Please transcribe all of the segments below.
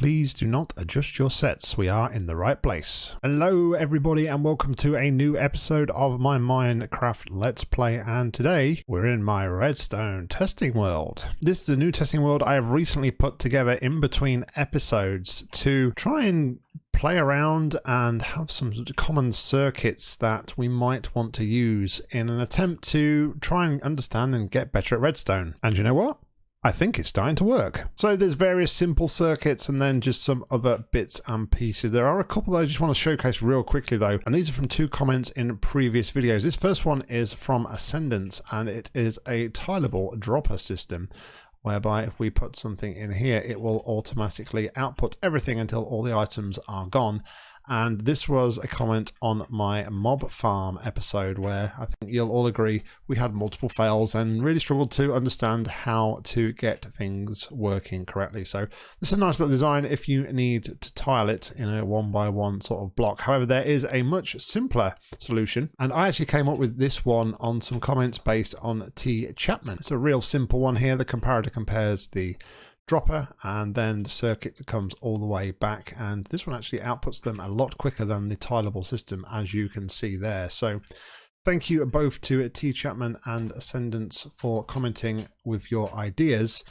Please do not adjust your sets. We are in the right place. Hello, everybody, and welcome to a new episode of my Minecraft Let's Play. And today we're in my redstone testing world. This is a new testing world I have recently put together in between episodes to try and play around and have some common circuits that we might want to use in an attempt to try and understand and get better at redstone. And you know what? I think it's starting to work. So there's various simple circuits and then just some other bits and pieces. There are a couple that I just want to showcase real quickly though, and these are from two comments in previous videos. This first one is from Ascendance and it is a tileable dropper system whereby if we put something in here, it will automatically output everything until all the items are gone and this was a comment on my mob farm episode where I think you'll all agree we had multiple fails and really struggled to understand how to get things working correctly. So this is a nice little design if you need to tile it in a one by one sort of block. However, there is a much simpler solution and I actually came up with this one on some comments based on T Chapman. It's a real simple one here. The comparator compares the dropper and then the circuit comes all the way back and this one actually outputs them a lot quicker than the tileable system as you can see there. So thank you both to T Chapman and Ascendance for commenting with your ideas.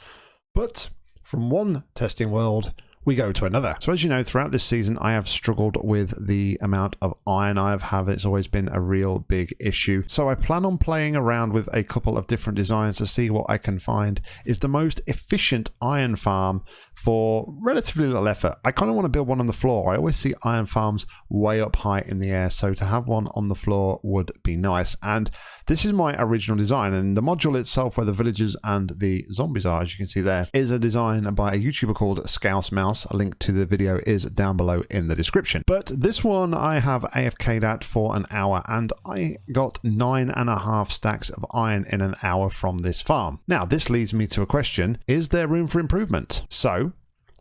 But from one testing world we go to another. So as you know, throughout this season, I have struggled with the amount of iron I have had. It's always been a real big issue. So I plan on playing around with a couple of different designs to see what I can find is the most efficient iron farm for relatively little effort. I kind of want to build one on the floor. I always see iron farms way up high in the air, so to have one on the floor would be nice. And this is my original design, and the module itself, where the villagers and the zombies are, as you can see there, is a design by a YouTuber called Scouse Mouse. A link to the video is down below in the description. But this one I have AFK'd at for an hour, and I got nine and a half stacks of iron in an hour from this farm. Now, this leads me to a question, is there room for improvement? So,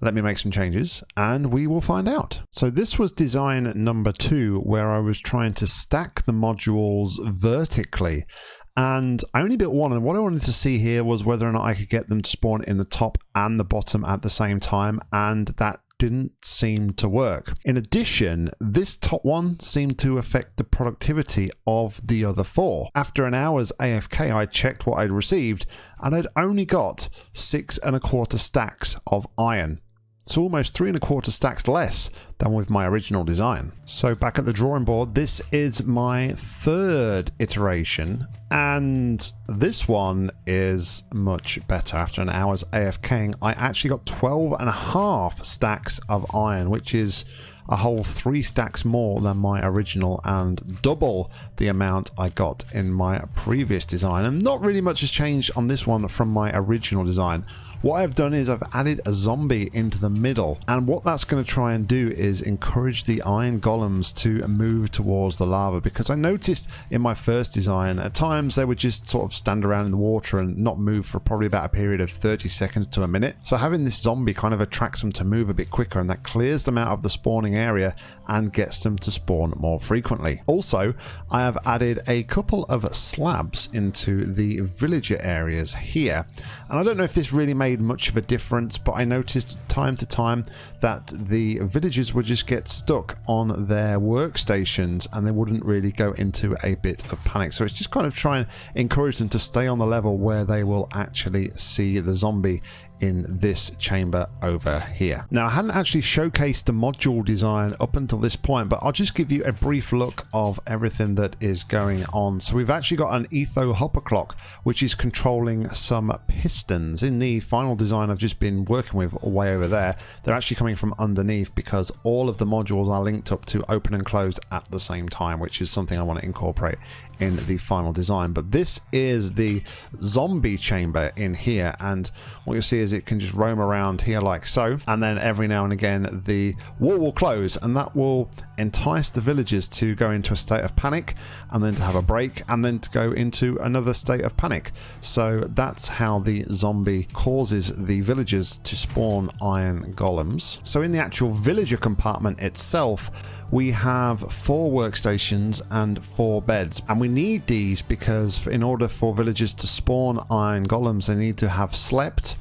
let me make some changes and we will find out. So this was design number two where I was trying to stack the modules vertically and I only built one and what I wanted to see here was whether or not I could get them to spawn in the top and the bottom at the same time and that didn't seem to work. In addition, this top one seemed to affect the productivity of the other four. After an hour's AFK, I checked what I'd received and I'd only got six and a quarter stacks of iron. So almost three and a quarter stacks less than with my original design. So back at the drawing board, this is my third iteration and this one is much better. After an hour's AFKing, I actually got 12 and a half stacks of iron, which is a whole three stacks more than my original and double the amount I got in my previous design. And not really much has changed on this one from my original design. What I've done is I've added a zombie into the middle and what that's going to try and do is encourage the iron golems to move towards the lava because I noticed in my first design at times they would just sort of stand around in the water and not move for probably about a period of 30 seconds to a minute. So having this zombie kind of attracts them to move a bit quicker and that clears them out of the spawning area and gets them to spawn more frequently. Also, I have added a couple of slabs into the villager areas here and I don't know if this really made made much of a difference, but I noticed time to time that the villagers would just get stuck on their workstations and they wouldn't really go into a bit of panic. So it's just kind of trying to encourage them to stay on the level where they will actually see the zombie in this chamber over here. Now I hadn't actually showcased the module design up until this point but I'll just give you a brief look of everything that is going on. So we've actually got an Etho hopper clock which is controlling some pistons. In the final design I've just been working with way over there they're actually coming from underneath because all of the modules are linked up to open and close at the same time which is something I want to incorporate in the final design. But this is the zombie chamber in here and what you'll see is it can just roam around here like so and then every now and again the wall will close and that will entice the villagers to go into a state of panic and then to have a break and then to go into another state of panic. So that's how the zombie causes the villagers to spawn iron golems. So in the actual villager compartment itself we have four workstations and four beds and we need these because in order for villagers to spawn iron golems they need to have slept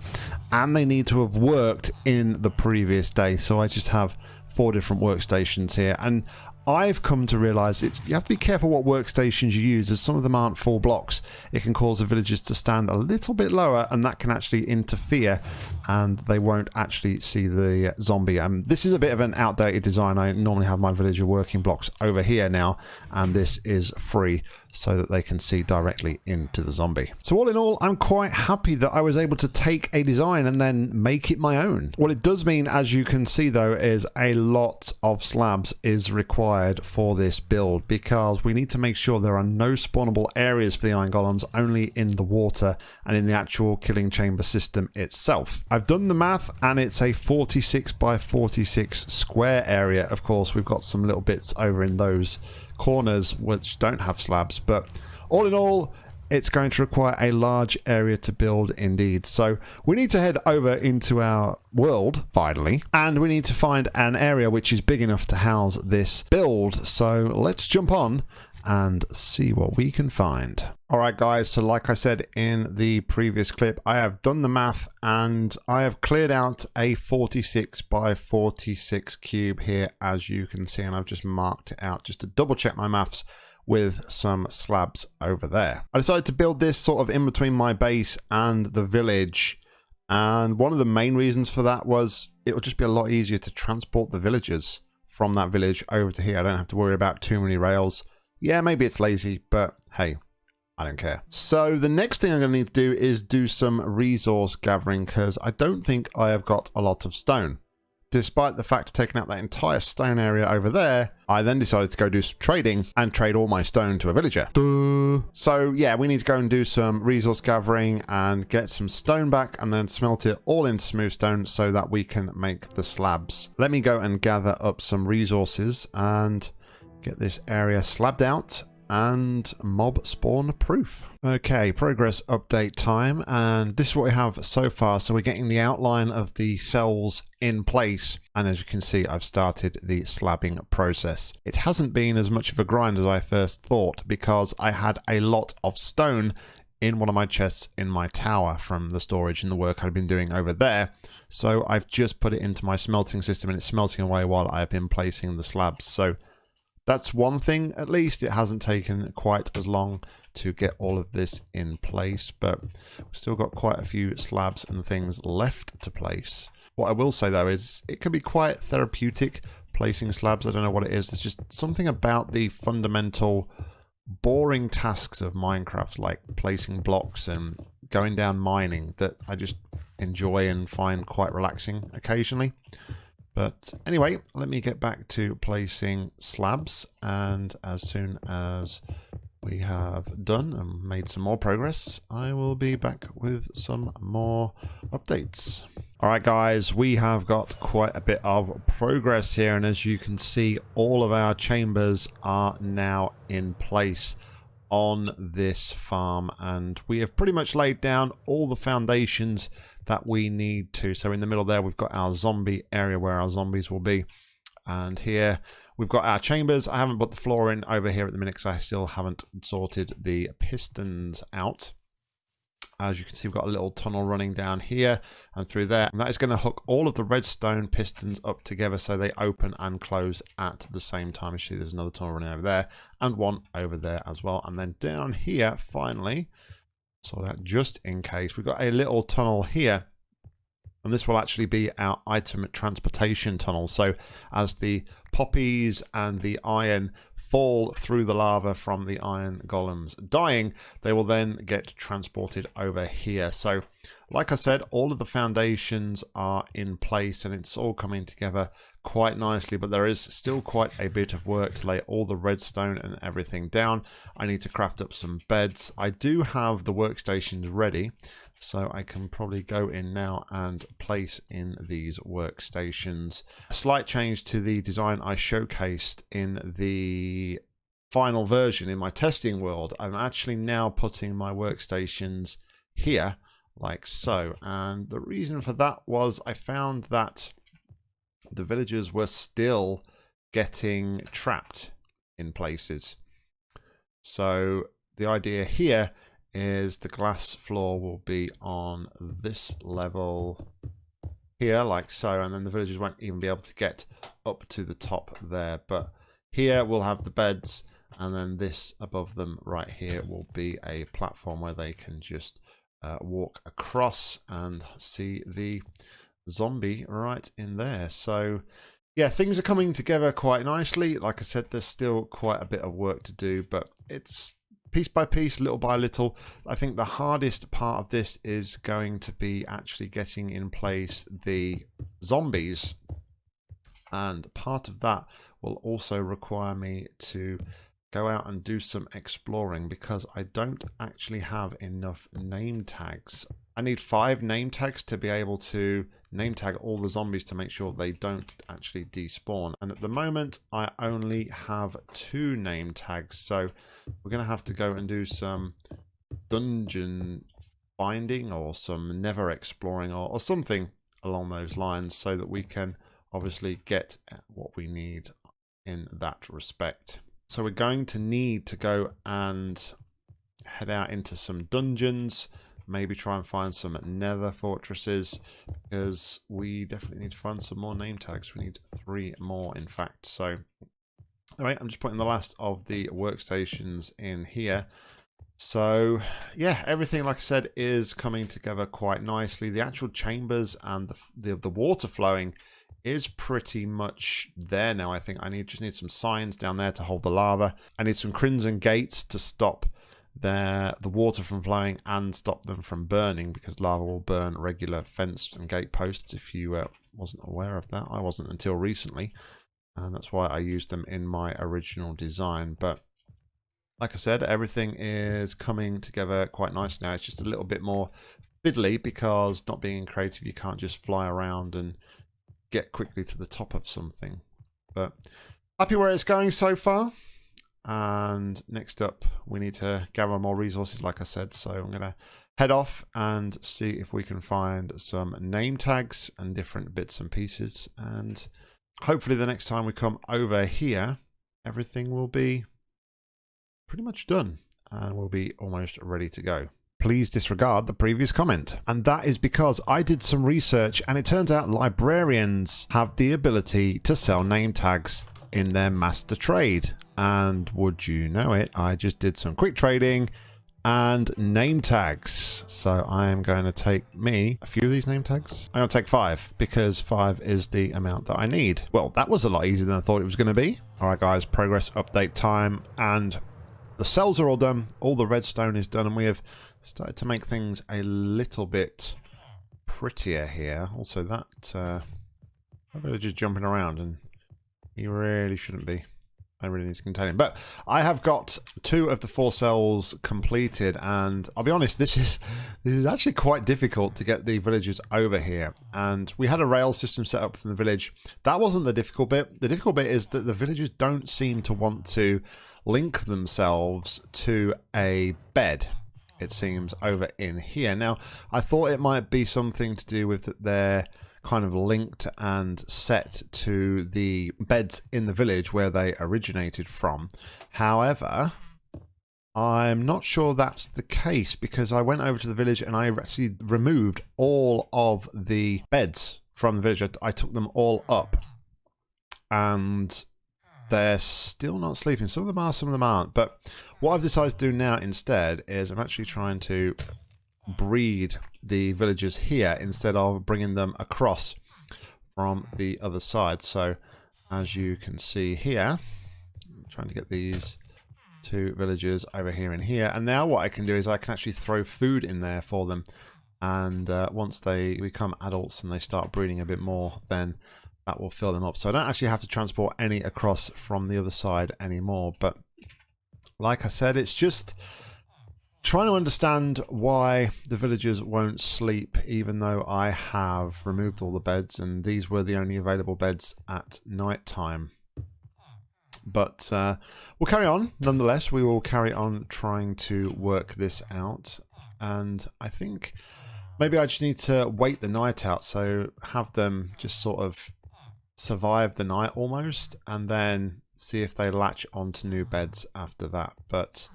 and they need to have worked in the previous day. So I just have four different workstations here and I've come to realize it's you have to be careful what workstations you use as some of them aren't full blocks. It can cause the villagers to stand a little bit lower and that can actually interfere and they won't actually see the zombie. Um, this is a bit of an outdated design. I normally have my villager working blocks over here now and this is free so that they can see directly into the zombie. So all in all, I'm quite happy that I was able to take a design and then make it my own. What it does mean, as you can see though, is a lot of slabs is required for this build because we need to make sure there are no spawnable areas for the iron golems, only in the water and in the actual killing chamber system itself. I've done the math and it's a 46 by 46 square area. Of course, we've got some little bits over in those corners which don't have slabs. But all in all, it's going to require a large area to build indeed. So we need to head over into our world, finally, and we need to find an area which is big enough to house this build. So let's jump on and see what we can find. Alright guys, so like I said in the previous clip, I have done the math and I have cleared out a 46 by 46 cube here as you can see and I've just marked it out just to double check my maths with some slabs over there. I decided to build this sort of in between my base and the village and one of the main reasons for that was it would just be a lot easier to transport the villagers from that village over to here. I don't have to worry about too many rails yeah, maybe it's lazy, but hey, I don't care. So the next thing I'm going to need to do is do some resource gathering because I don't think I have got a lot of stone. Despite the fact of taking out that entire stone area over there, I then decided to go do some trading and trade all my stone to a villager. Duh. So yeah, we need to go and do some resource gathering and get some stone back and then smelt it all into smooth stone so that we can make the slabs. Let me go and gather up some resources and Get this area slabbed out and mob spawn proof. Okay, progress update time, and this is what we have so far. So we're getting the outline of the cells in place, and as you can see, I've started the slabbing process. It hasn't been as much of a grind as I first thought, because I had a lot of stone in one of my chests in my tower from the storage and the work I've been doing over there. So I've just put it into my smelting system, and it's smelting away while I've been placing the slabs. So that's one thing at least. It hasn't taken quite as long to get all of this in place, but we've still got quite a few slabs and things left to place. What I will say though is it can be quite therapeutic placing slabs. I don't know what it is. There's just something about the fundamental boring tasks of Minecraft, like placing blocks and going down mining, that I just enjoy and find quite relaxing occasionally. But anyway, let me get back to placing slabs and as soon as we have done and made some more progress, I will be back with some more updates. Alright guys, we have got quite a bit of progress here and as you can see, all of our chambers are now in place on this farm and we have pretty much laid down all the foundations that we need to. So in the middle there we've got our zombie area where our zombies will be and here we've got our chambers. I haven't put the floor in over here at the minute because I still haven't sorted the pistons out. As you can see, we've got a little tunnel running down here and through there. And that is going to hook all of the redstone pistons up together so they open and close at the same time. You see there's another tunnel running over there and one over there as well. And then down here, finally, so that just in case, we've got a little tunnel here and this will actually be our item transportation tunnel. So as the poppies and the iron fall through the lava from the iron golems dying, they will then get transported over here. So like I said, all of the foundations are in place and it's all coming together quite nicely, but there is still quite a bit of work to lay all the redstone and everything down. I need to craft up some beds. I do have the workstations ready, so I can probably go in now and place in these workstations. A slight change to the design I showcased in the final version in my testing world. I'm actually now putting my workstations here like so. And the reason for that was I found that the villagers were still getting trapped in places. So the idea here is the glass floor will be on this level here like so and then the villagers won't even be able to get up to the top there but here we'll have the beds and then this above them right here will be a platform where they can just uh, walk across and see the zombie right in there so yeah things are coming together quite nicely like i said there's still quite a bit of work to do but it's piece by piece, little by little. I think the hardest part of this is going to be actually getting in place the zombies. And part of that will also require me to go out and do some exploring because I don't actually have enough name tags. I need five name tags to be able to name tag all the zombies to make sure they don't actually despawn. And at the moment, I only have two name tags. So we're going to have to go and do some dungeon finding or some nether exploring or, or something along those lines so that we can obviously get what we need in that respect. So we're going to need to go and head out into some dungeons maybe try and find some nether fortresses because we definitely need to find some more name tags. We need three more, in fact. So, all right, I'm just putting the last of the workstations in here. So, yeah, everything, like I said, is coming together quite nicely. The actual chambers and the, the, the water flowing is pretty much there now. I think I need just need some signs down there to hold the lava. I need some crimson gates to stop the water from flowing and stop them from burning because lava will burn regular fence and gate posts if you uh, wasn't aware of that. I wasn't until recently and that's why I used them in my original design. But like I said, everything is coming together quite nice now. It's just a little bit more fiddly because not being creative, you can't just fly around and get quickly to the top of something. But happy where it's going so far. And next up, we need to gather more resources, like I said. So I'm going to head off and see if we can find some name tags and different bits and pieces. And hopefully the next time we come over here, everything will be pretty much done and we'll be almost ready to go please disregard the previous comment. And that is because I did some research and it turns out librarians have the ability to sell name tags in their master trade. And would you know it, I just did some quick trading and name tags. So I am going to take me a few of these name tags. I'm going to take five because five is the amount that I need. Well, that was a lot easier than I thought it was going to be. All right, guys, progress update time. And the cells are all done. All the redstone is done. And we have started to make things a little bit prettier here. Also, that uh, I'm just jumping around and you really shouldn't be. I really need to contain him. But I have got two of the four cells completed, and I'll be honest, this is this is actually quite difficult to get the villagers over here. And we had a rail system set up from the village. That wasn't the difficult bit. The difficult bit is that the villagers don't seem to want to link themselves to a bed. It seems over in here. Now, I thought it might be something to do with their kind of linked and set to the beds in the village where they originated from. However, I'm not sure that's the case because I went over to the village and I actually removed all of the beds from the village. I, I took them all up and they're still not sleeping. Some of them are, some of them aren't. But what I've decided to do now instead is I'm actually trying to breed the villagers here instead of bringing them across from the other side. So as you can see here, I'm trying to get these two villagers over here and here. And now what I can do is I can actually throw food in there for them. And uh, once they become adults and they start breeding a bit more, then that will fill them up. So I don't actually have to transport any across from the other side anymore. But like I said, it's just trying to understand why the villagers won't sleep even though I have removed all the beds and these were the only available beds at night time. But uh, we'll carry on. Nonetheless, we will carry on trying to work this out. And I think maybe I just need to wait the night out. So have them just sort of survive the night almost and then see if they latch onto new beds after that. But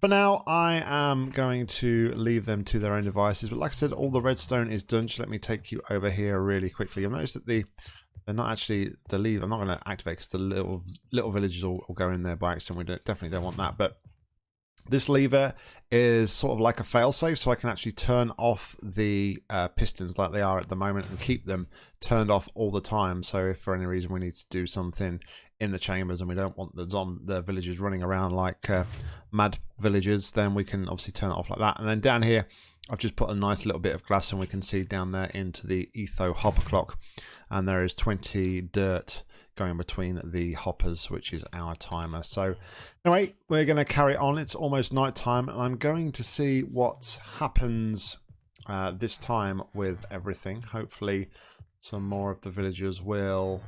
For now, I am going to leave them to their own devices. But like I said, all the redstone is done. Just let me take you over here really quickly. You'll notice that the they're not actually the leave. I'm not going to activate because the little little villages will, go in there by accident. We don't, definitely don't want that. But this lever is sort of like a failsafe, so I can actually turn off the uh, pistons like they are at the moment and keep them turned off all the time. So if for any reason we need to do something in the chambers and we don't want the the villagers running around like uh, mad villagers, then we can obviously turn it off like that. And then down here, I've just put a nice little bit of glass and we can see down there into the Etho hopper clock. And there is 20 dirt going between the hoppers, which is our timer. So anyway, we're going to carry on. It's almost night time and I'm going to see what happens uh, this time with everything. Hopefully some more of the villagers will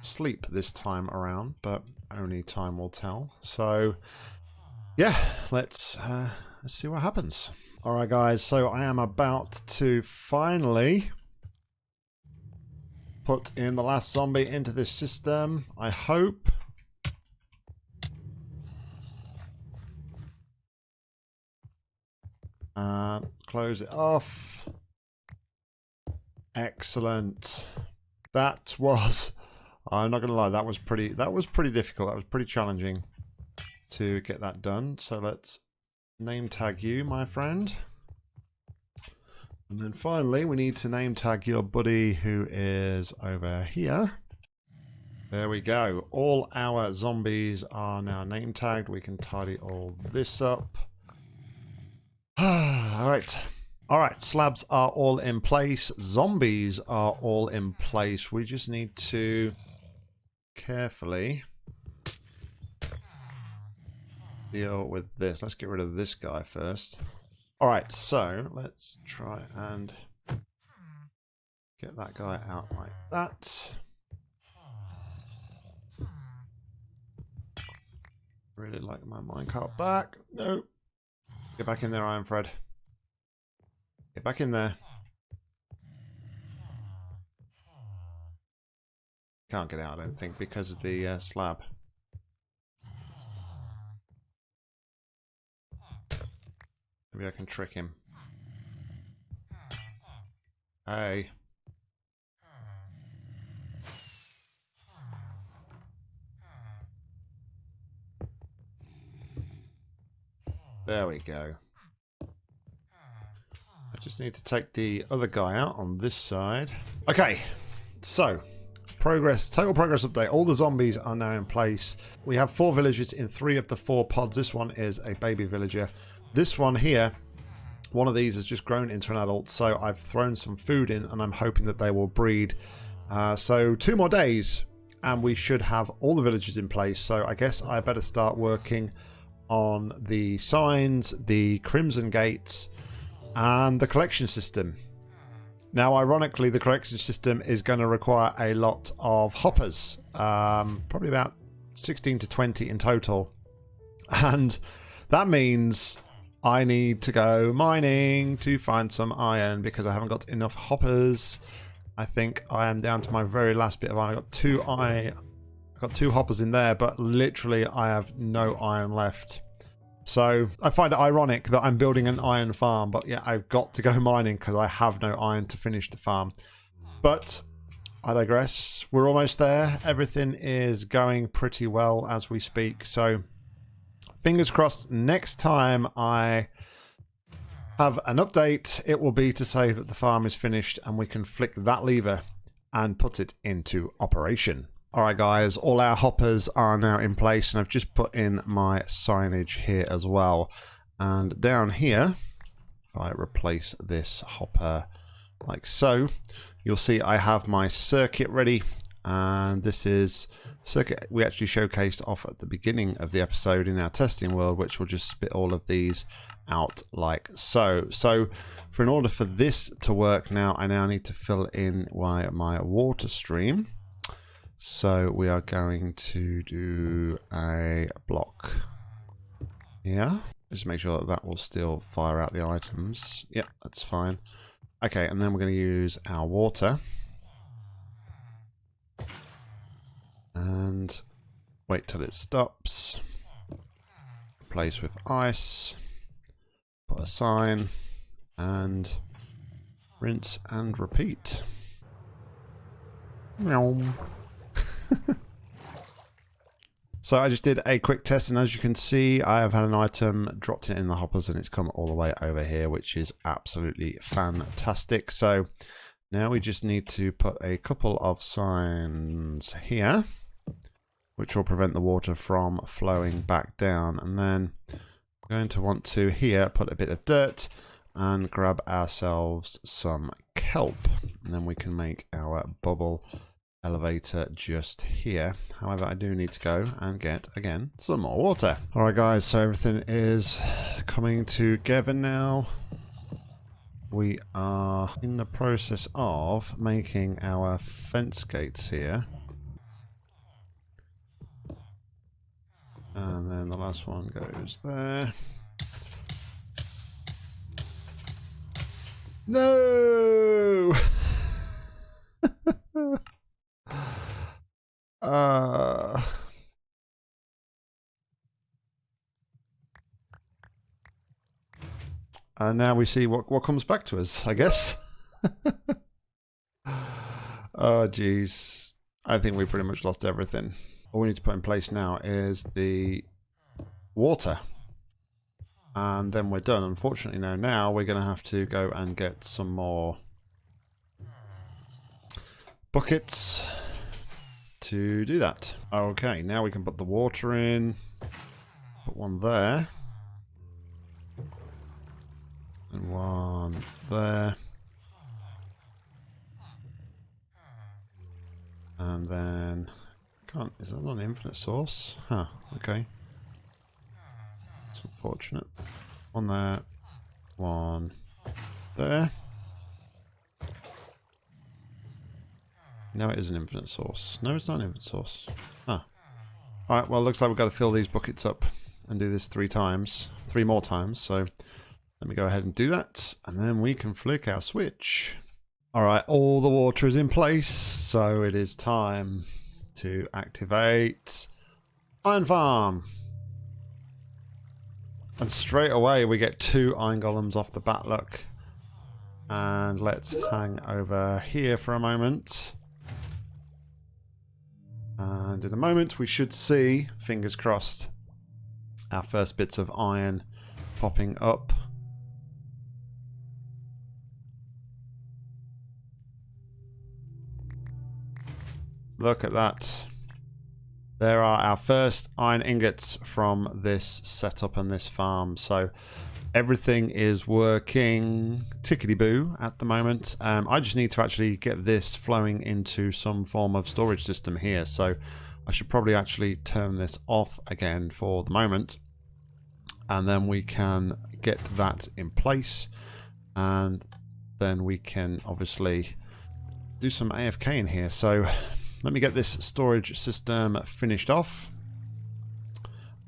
sleep this time around, but only time will tell. So yeah, let's, uh, let's see what happens. Alright guys, so I am about to finally put in the last zombie into this system. I hope. Close it off. Excellent. That was, I'm not going to lie, that was pretty, that was pretty difficult. That was pretty challenging to get that done. So let's name tag you, my friend. And then finally, we need to name tag your buddy who is over here. There we go. All our zombies are now name tagged. We can tidy all this up. all right. All right, slabs are all in place. Zombies are all in place. We just need to carefully deal with this. Let's get rid of this guy first. All right, so let's try and get that guy out like that. Really like my minecart back. No. Get back in there, Iron Fred. Get back in there. Can't get out, I don't think, because of the uh, slab. Maybe I can trick him. Hey. There we go. I just need to take the other guy out on this side. Okay, so progress, total progress update. All the zombies are now in place. We have four villagers in three of the four pods. This one is a baby villager. This one here, one of these has just grown into an adult, so I've thrown some food in and I'm hoping that they will breed. Uh, so two more days and we should have all the villages in place. So I guess I better start working on the signs, the crimson gates and the collection system. Now, ironically, the collection system is going to require a lot of hoppers, um, probably about 16 to 20 in total. And that means I need to go mining to find some iron because I haven't got enough hoppers. I think I am down to my very last bit of iron. I got two I got two hoppers in there, but literally I have no iron left. So I find it ironic that I'm building an iron farm, but yeah, I've got to go mining because I have no iron to finish the farm. But I digress. We're almost there. Everything is going pretty well as we speak. So fingers crossed next time I have an update, it will be to say that the farm is finished and we can flick that lever and put it into operation. Alright guys, all our hoppers are now in place and I've just put in my signage here as well. And down here, if I replace this hopper like so, you'll see I have my circuit ready and this is circuit we actually showcased off at the beginning of the episode in our testing world, which will just spit all of these out like so. So for in order for this to work now, I now need to fill in my, my water stream. So we are going to do a block here. Just make sure that that will still fire out the items. Yep, that's fine. Okay, and then we're going to use our water. And wait till it stops replace with ice. Put a sign and rinse and repeat. So I just did a quick test and as you can see I have had an item dropped in the hoppers and it's come all the way over here which is absolutely fantastic. So now we just need to put a couple of signs here which will prevent the water from flowing back down and then we're going to want to here put a bit of dirt and grab ourselves some kelp and then we can make our bubble elevator just here. However, I do need to go and get, again, some more water. Alright guys, so everything is coming together now. We are in the process of making our fence gates here. And then the last one goes there. No! Uh, and now we see what, what comes back to us, I guess. oh, jeez. I think we pretty much lost everything. All we need to put in place now is the water. And then we're done. Unfortunately, now, now we're going to have to go and get some more buckets to do that. Okay, now we can put the water in. Put one there. And one there. And then can't is that not an infinite source? Huh, okay. It's unfortunate. One there. One there. No, it is an infinite source. No, it's not an infinite source. Ah. Alright, well, looks like we've got to fill these buckets up and do this three times. Three more times, so let me go ahead and do that. And then we can flick our switch. Alright, all the water is in place, so it is time to activate Iron Farm. And straight away we get two Iron Golems off the bat look. And let's hang over here for a moment. And in a moment we should see, fingers crossed, our first bits of iron popping up. Look at that. There are our first iron ingots from this setup and this farm. So everything is working tickety-boo at the moment. Um, I just need to actually get this flowing into some form of storage system here. So I should probably actually turn this off again for the moment. And then we can get that in place. And then we can obviously do some AFK in here. So let me get this storage system finished off.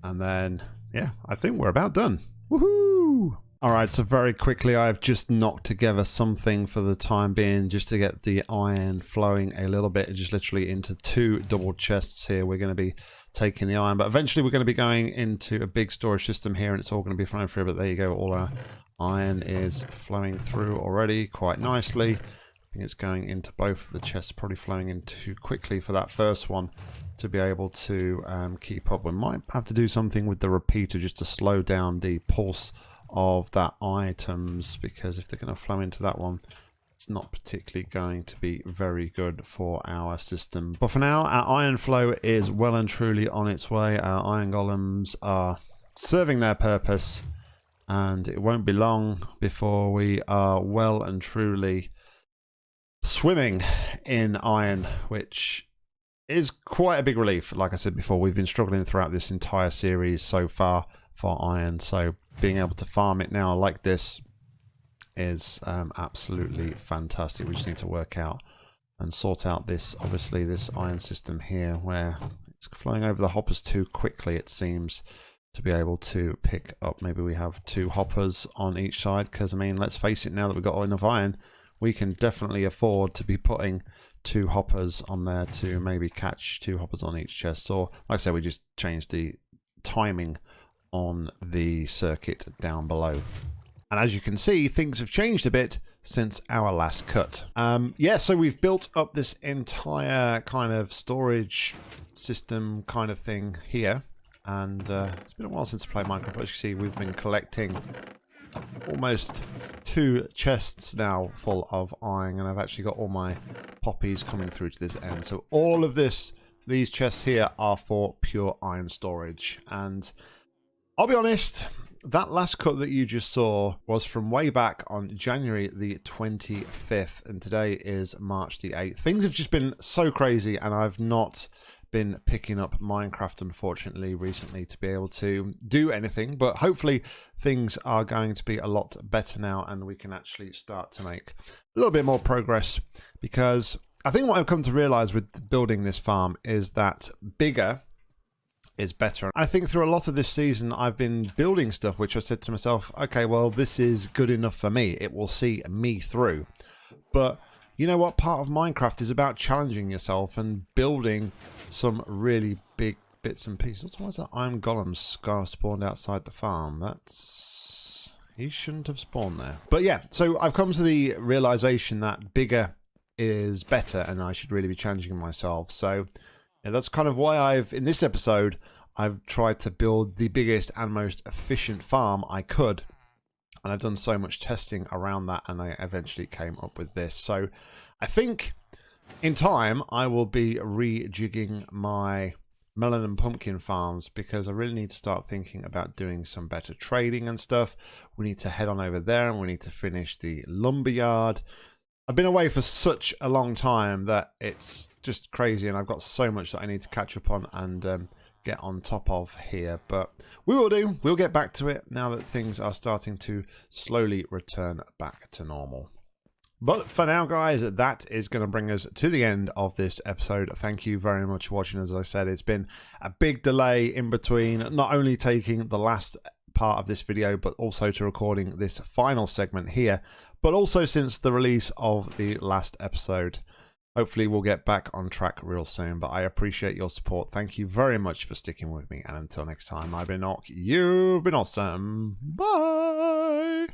And then, yeah, I think we're about done. Woohoo! Alright, so very quickly I've just knocked together something for the time being just to get the iron flowing a little bit, just literally into two double chests here. We're going to be taking the iron, but eventually we're going to be going into a big storage system here and it's all going to be flowing through, but there you go, all our iron is flowing through already quite nicely. I think it's going into both of the chests, probably flowing in too quickly for that first one to be able to um, keep up. We might have to do something with the repeater just to slow down the pulse of that items because if they're going to flow into that one it's not particularly going to be very good for our system. But for now, our iron flow is well and truly on its way. Our iron golems are serving their purpose and it won't be long before we are well and truly swimming in iron, which is quite a big relief. Like I said before, we've been struggling throughout this entire series so far for iron. So being able to farm it now like this is um, absolutely fantastic. We just need to work out and sort out this, obviously, this iron system here where it's flowing over the hoppers too quickly, it seems, to be able to pick up. Maybe we have two hoppers on each side because, I mean, let's face it, now that we've got enough iron, we can definitely afford to be putting two hoppers on there to maybe catch two hoppers on each chest. Or, like I said, we just changed the timing on the circuit down below. And as you can see, things have changed a bit since our last cut. Um, yeah, so we've built up this entire kind of storage system kind of thing here. And uh, it's been a while since I played Minecraft. As you see, we've been collecting almost two chests now full of iron. And I've actually got all my poppies coming through to this end. So all of this, these chests here are for pure iron storage. And I'll be honest, that last cut that you just saw was from way back on January the 25th, and today is March the 8th. Things have just been so crazy, and I've not been picking up Minecraft, unfortunately, recently to be able to do anything, but hopefully things are going to be a lot better now, and we can actually start to make a little bit more progress because I think what I've come to realize with building this farm is that bigger is better. I think through a lot of this season, I've been building stuff which I said to myself, okay, well, this is good enough for me. It will see me through. But you know what? Part of Minecraft is about challenging yourself and building some really big bits and pieces. Why is that Iron Golem scar spawned outside the farm? That's... He shouldn't have spawned there. But yeah, so I've come to the realization that bigger is better and I should really be challenging myself. So and that's kind of why I've, in this episode, I've tried to build the biggest and most efficient farm I could. And I've done so much testing around that and I eventually came up with this. So I think in time I will be rejigging my melon and pumpkin farms because I really need to start thinking about doing some better trading and stuff. We need to head on over there and we need to finish the lumberyard. I've been away for such a long time that it's just crazy, and I've got so much that I need to catch up on and um, get on top of here. But we will do. We'll get back to it now that things are starting to slowly return back to normal. But for now, guys, that is going to bring us to the end of this episode. Thank you very much for watching. As I said, it's been a big delay in between not only taking the last part of this video, but also to recording this final segment here but also since the release of the last episode. Hopefully, we'll get back on track real soon, but I appreciate your support. Thank you very much for sticking with me, and until next time, I've been Nock, you've been awesome. Bye!